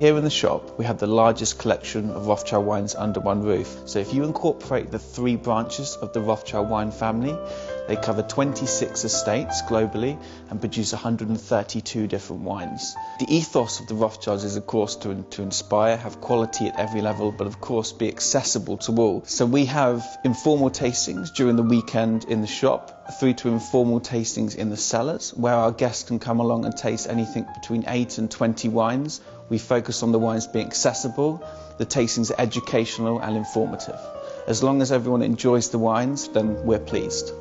Here in the shop, we have the largest collection of Rothschild wines under one roof. So if you incorporate the three branches of the Rothschild wine family, they cover 26 estates globally and produce 132 different wines. The ethos of the Rothschilds is, of course, to, to inspire, have quality at every level, but of course be accessible to all. So we have informal tastings during the weekend in the shop, through to informal tastings in the cellars, where our guests can come along and taste anything between 8 and 20 wines. We focus on the wines being accessible, the tastings educational and informative. As long as everyone enjoys the wines, then we're pleased.